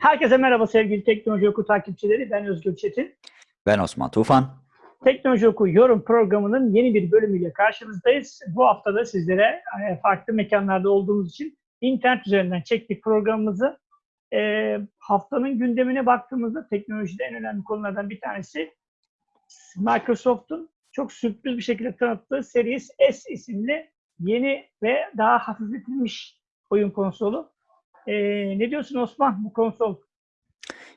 Herkese merhaba sevgili Teknoloji Oku takipçileri. Ben Özgür Çetin. Ben Osman Tufan. Teknoloji Oku yorum programının yeni bir bölümüyle karşınızdayız. Bu hafta da sizlere e, farklı mekanlarda olduğumuz için internet üzerinden çektik programımızı. E, haftanın gündemine baktığımızda teknolojide en önemli konulardan bir tanesi Microsoft'un çok sürpriz bir şekilde tanıttığı Series S isimli yeni ve daha hafifletilmiş oyun konsolu. E, ne diyorsun Osman bu konsol?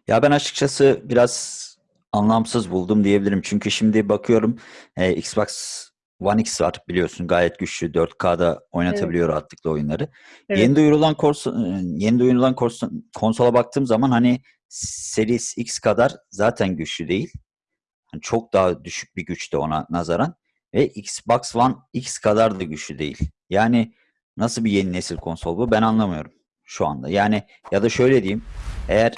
Ya ben açıkçası biraz anlamsız buldum diyebilirim. Çünkü şimdi bakıyorum e, Xbox One X var biliyorsun gayet güçlü 4K'da oynatabiliyor evet. rahatlıkla oyunları. Evet. Yeni duyurulan konsol, yeni duyurulan konsola baktığım zaman hani Series X kadar zaten güçlü değil. Yani çok daha düşük bir güçte ona nazaran ve Xbox One X kadar da güçlü değil. Yani nasıl bir yeni nesil konsol bu ben anlamıyorum şu anda. Yani ya da şöyle diyeyim eğer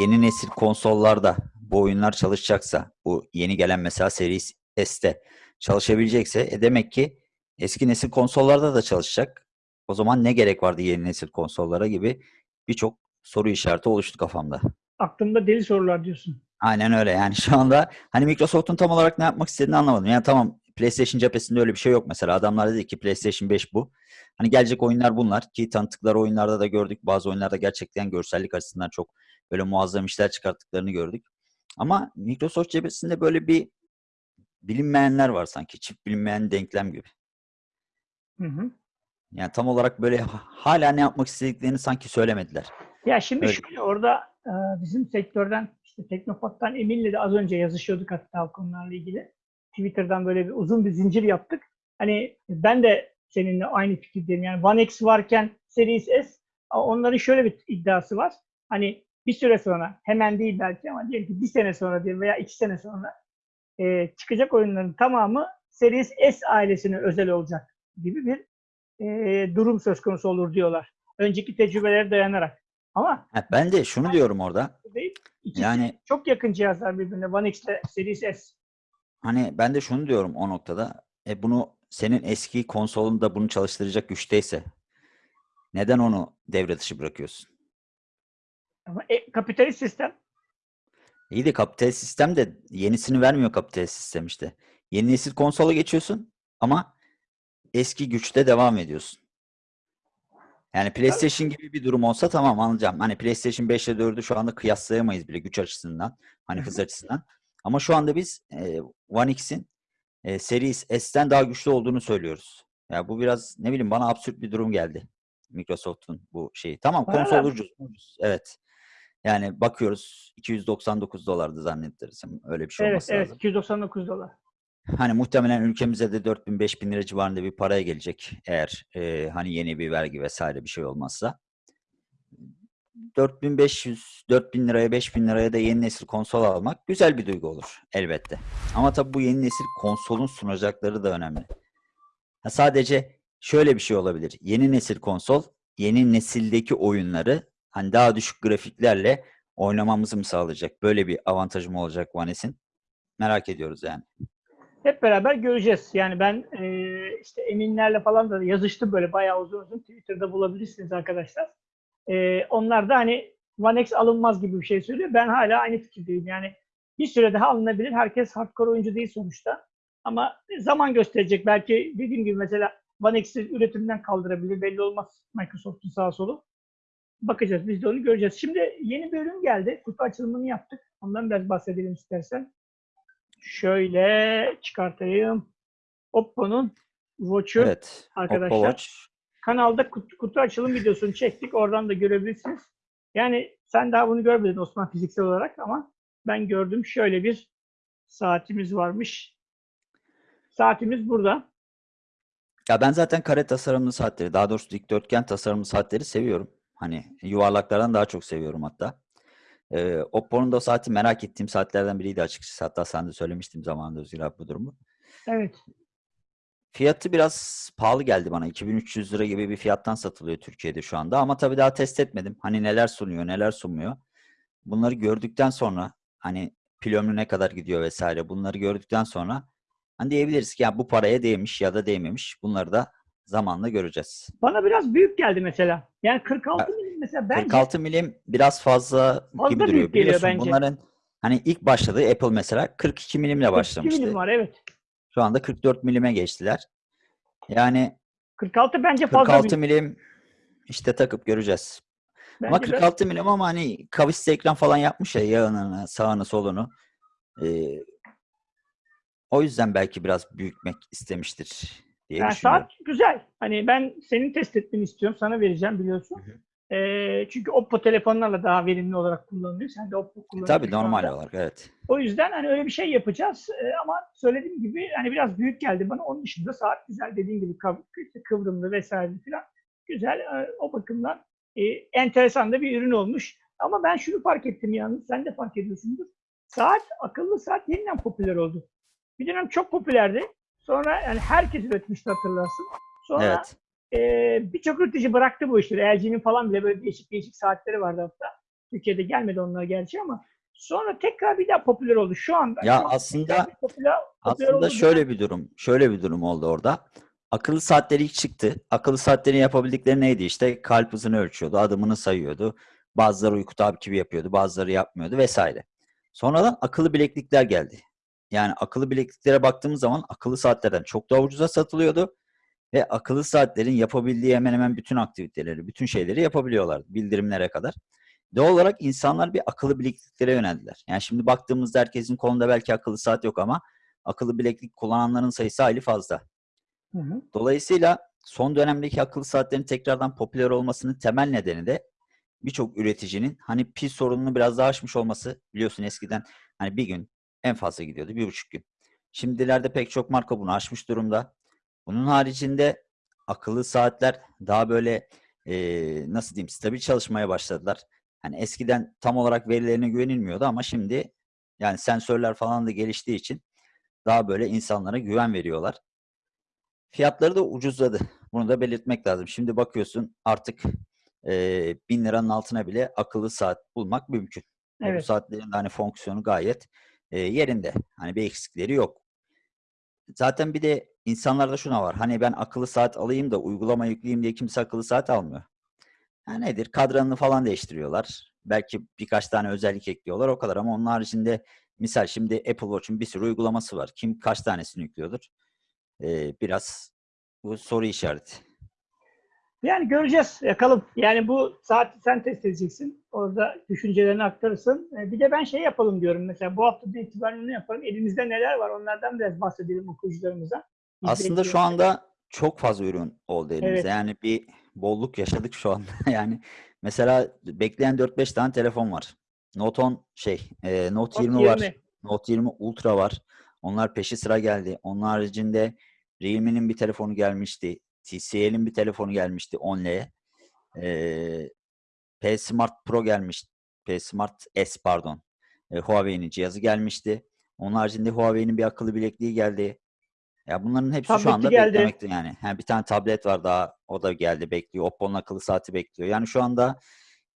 yeni nesil konsollarda bu oyunlar çalışacaksa, bu yeni gelen mesela Series S'te çalışabilecekse e demek ki eski nesil konsollarda da çalışacak. O zaman ne gerek vardı yeni nesil konsollara gibi birçok soru işareti oluştu kafamda. Aklımda deli sorular diyorsun. Aynen öyle yani şu anda hani Microsoft'un tam olarak ne yapmak istediğini anlamadım. Yani tamam PlayStation cephesinde öyle bir şey yok mesela. Adamlar dedi ki PlayStation 5 bu. Hani gelecek oyunlar bunlar ki tanıttıkları oyunlarda da gördük. Bazı oyunlarda gerçekten görsellik açısından çok böyle muazzam işler çıkarttıklarını gördük. Ama Microsoft cephesinde böyle bir bilinmeyenler var sanki. Çift bilinmeyen denklem gibi. Hı hı. Yani tam olarak böyle hala ne yapmak istediklerini sanki söylemediler. Ya şimdi Öyle. şöyle orada e, bizim sektörden işte Teknopat'tan Emin'le de az önce yazışıyorduk hatta konularla ilgili. Twitter'dan böyle bir uzun bir zincir yaptık. Hani ben de seninle aynı fikirdeyim. Yani One X varken Series S onların şöyle bir iddiası var. Hani bir süre sonra hemen değil belki ama diyelim ki bir sene sonra diyelim veya iki sene sonra e, çıkacak oyunların tamamı Series S ailesine özel olacak gibi bir e, durum söz konusu olur diyorlar. Önceki tecrübelere dayanarak. Ama ha, ben de şunu diyorum orada. Değil, yani çok yakın cihazlar birbirine. One X ile Series S. Hani ben de şunu diyorum o noktada. E bunu senin eski konsolunda bunu çalıştıracak güçteyse neden onu devre dışı bırakıyorsun? Ama e, kapitalist sistem. İyi de kapitalist sistem de yenisini vermiyor kapitalist sistem işte. Yeni nesil konsola geçiyorsun ama eski güçte devam ediyorsun. Yani PlayStation gibi bir durum olsa tamam anlayacağım. Hani PlayStation 5 ile 4'ü şu anda kıyaslayamayız bile güç açısından. Hani hız açısından. Ama şu anda biz e, One X'in e, Series S'ten daha güçlü olduğunu söylüyoruz. Ya yani bu biraz ne bileyim bana absürt bir durum geldi. Microsoft'un bu şeyi. Tamam konsol ucuz. Evet. Yani bakıyoruz 299 dolardı zannedersem. Öyle bir şey evet, olması evet, lazım. Evet 299 dolar. Hani muhtemelen ülkemize de 4000-5000 lira civarında bir paraya gelecek. Eğer e, hani yeni bir vergi vesaire bir şey olmazsa. 4500, 4000 liraya, 5000 liraya da yeni nesil konsol almak güzel bir duygu olur elbette. Ama tabii bu yeni nesil konsolun sunacakları da önemli. Ha, sadece şöyle bir şey olabilir. Yeni nesil konsol, yeni nesildeki oyunları hani daha düşük grafiklerle oynamamızı mı sağlayacak? Böyle bir avantajı mı olacak One S'in? Merak ediyoruz yani. Hep beraber göreceğiz. Yani ben e, işte Eminlerle falan da yazıştım böyle bayağı uzun uzun. Twitter'da bulabilirsiniz arkadaşlar. E, onlar da hani One X alınmaz gibi bir şey söylüyor. Ben hala aynı fikirdeyim. Yani bir süre daha alınabilir. Herkes hardcore oyuncu değil sonuçta. Ama zaman gösterecek. Belki dediğim gibi mesela One X'i üretimden kaldırabilir. Belli olmaz Microsoft'un sağ solu. Bakacağız. Biz de onu göreceğiz. Şimdi yeni bir ürün geldi. Kutu açılımını yaptık. Ondan biraz bahsedelim istersen. Şöyle çıkartayım. Oppo'nun Watch'u evet, arkadaşlar. Oppo Watch. Kanalda kutu, kutu açılım videosunu çektik. Oradan da görebilirsiniz. Yani sen daha bunu görmedin Osman fiziksel olarak ama ben gördüm. Şöyle bir saatimiz varmış. Saatimiz burada. Ya ben zaten kare tasarımlı saatleri, daha doğrusu dikdörtgen tasarımlı saatleri seviyorum. Hani yuvarlaklardan daha çok seviyorum hatta. Ee, Oppo'nun da saati merak ettiğim saatlerden biriydi açıkçası. Hatta sen de söylemiştim zamanında Özgür abi bu durumu. Evet. Fiyatı biraz pahalı geldi bana. 2300 lira gibi bir fiyattan satılıyor Türkiye'de şu anda. Ama tabii daha test etmedim. Hani neler sunuyor, neler sunmuyor. Bunları gördükten sonra hani pil ömrü ne kadar gidiyor vesaire bunları gördükten sonra hani diyebiliriz ki ya bu paraya değmiş ya da değmemiş. Bunları da zamanla göreceğiz. Bana biraz büyük geldi mesela. Yani 46 milim mesela bence 46 milim biraz fazla, Fazla gibi duruyor. büyük Biliyorsun bence. bunların hani ilk başladığı Apple mesela 42 milimle 42 başlamıştı. milim var evet. Şu anda 44 milime geçtiler. Yani 46 bence fazla 46 büyük. milim işte takıp göreceğiz. Ama Bence biraz- 46 milim ama hani kavisli ekran falan yapmış ya yanını, sağını, solunu. Ee, o yüzden belki biraz büyütmek istemiştir diye Yani düşünüyorum. saat güzel. Hani ben senin test etmeni istiyorum. Sana vereceğim biliyorsun. Hı hı. Ee, çünkü Oppo telefonlarla daha verimli olarak kullanılıyor. Sen de Oppo kullanıyorsun. Tabii normal anda. olarak evet. O yüzden hani öyle bir şey yapacağız. Ee, ama söylediğim gibi hani biraz büyük geldi bana. Onun dışında saat güzel dediğin gibi kıvrımlı vesaire filan. Güzel. Ee, o bakımdan e, enteresan da bir ürün olmuş. Ama ben şunu fark ettim yalnız. Sen de fark ediyorsundur. Saat, akıllı saat yeniden popüler oldu. Bir dönem çok popülerdi. Sonra yani herkes üretmişti hatırlarsın. Sonra Evet. E, birçok üretici bıraktı bu işleri. LG'nin falan bile böyle değişik değişik saatleri vardı hatta. Türkiye'de gelmedi onlar gerçi ama sonra tekrar bir daha popüler oldu. Şu anda Ya şu aslında- popüler, popüler Aslında şöyle bir durum, şöyle bir durum oldu orada. Akıllı saatleri ilk çıktı. Akıllı saatlerin yapabildikleri neydi işte? Kalp hızını ölçüyordu, adımını sayıyordu. Bazıları uyku takibi yapıyordu, bazıları yapmıyordu vesaire. Sonradan akıllı bileklikler geldi. Yani akıllı bilekliklere baktığımız zaman akıllı saatlerden çok daha ucuza satılıyordu. Ve akıllı saatlerin yapabildiği hemen hemen bütün aktiviteleri, bütün şeyleri yapabiliyorlar. Bildirimlere kadar. Doğal olarak insanlar bir akıllı bilekliklere yöneldiler. Yani şimdi baktığımızda herkesin kolunda belki akıllı saat yok ama akıllı bileklik kullananların sayısı hayli fazla. Hı hı. Dolayısıyla son dönemdeki akıllı saatlerin tekrardan popüler olmasının temel nedeni de birçok üreticinin hani pil sorununu biraz daha aşmış olması. Biliyorsun eskiden hani bir gün en fazla gidiyordu, bir buçuk gün. Şimdilerde pek çok marka bunu aşmış durumda. Bunun haricinde akıllı saatler daha böyle eee, nasıl diyeyim stabil çalışmaya başladılar. Hani eskiden tam olarak verilerine güvenilmiyordu ama şimdi yani sensörler falan da geliştiği için daha böyle insanlara güven veriyorlar. Fiyatları da ucuzladı. Bunu da belirtmek lazım. Şimdi bakıyorsun artık eee 1000 liranın altına bile akıllı saat bulmak mümkün. Bu Evet. saatlerin de hani fonksiyonu gayet eee, yerinde. Hani bir eksikleri yok. Zaten bir de insanlarda şuna var. Hani ben akıllı saat alayım da uygulama yükleyeyim diye kimse akıllı saat almıyor. Ha nedir? Kadranını falan değiştiriyorlar. Belki birkaç tane özellik ekliyorlar o kadar ama onun haricinde misal şimdi Apple Watch'un bir sürü uygulaması var. Kim kaç tanesini yüklüyordur? Ee, biraz bu soru işareti. Yani göreceğiz. Yakalım. Yani bu saati sen test edeceksin. Orada düşüncelerini aktarırsın. Ee, Bir de ben şey yapalım diyorum. Mesela bu hafta itibaren ne yapalım? Elimizde neler var? Onlardan biraz bahsedelim okuyucularımıza. Aslında şu anda çok fazla ürün oldu elimizde. Evet. Yani bir bolluk yaşadık şu anda. Yani mesela bekleyen 4-5 tane telefon var. Note 10 şey, e, Note 20 var. Note 20 Ultra var. Onlar peşi sıra geldi. Onun haricinde Realme'nin bir telefonu gelmişti. TCL'in bir telefonu gelmişti 10L. Ee, P Smart Pro gelmişti. P Smart S pardon. Ee, Huawei'nin cihazı gelmişti. Onun haricinde Huawei'nin bir akıllı bilekliği geldi. Ya bunların hepsi şu Tableti anda geldi. beklemekte yani. Ha, bir tane tablet var daha o da geldi bekliyor. Oppo'nun akıllı saati bekliyor. Yani şu anda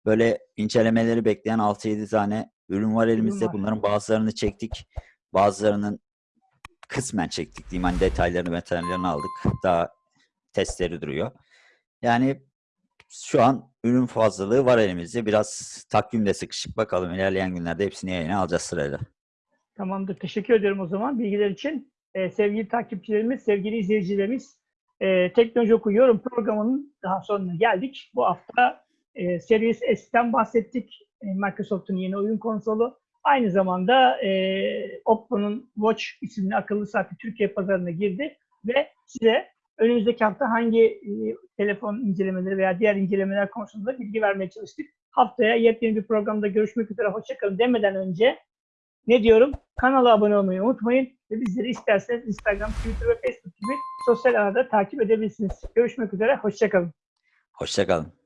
böyle incelemeleri bekleyen 6-7 tane ürün var elimizde. var. Bunların bazılarını çektik. Bazılarının kısmen çektik diyeyim. Hani detaylarını detaylarını aldık. Daha testleri duruyor. Yani şu an ürün fazlalığı var elimizde. Biraz takvimde sıkışık. Bakalım ilerleyen günlerde hepsini yayına alacağız sırayla. Tamamdır. Teşekkür ediyorum o zaman bilgiler için. Ee, sevgili takipçilerimiz, sevgili izleyicilerimiz, e, Teknoloji Oku Yorum programının daha sonuna geldik. Bu hafta e, Series S'ten bahsettik. E, Microsoft'un yeni oyun konsolu. Aynı zamanda e, Oppo'nun Watch isimli akıllı saati Türkiye pazarına girdi ve size önümüzdeki hafta hangi e, telefon incelemeleri veya diğer incelemeler konusunda bilgi vermeye çalıştık. Haftaya yepyeni bir programda görüşmek üzere. Hoşçakalın demeden önce ne diyorum? Kanala abone olmayı unutmayın ve bizleri isterseniz Instagram, Twitter ve Facebook gibi sosyal ağda takip edebilirsiniz. Görüşmek üzere, hoşçakalın. Hoşçakalın.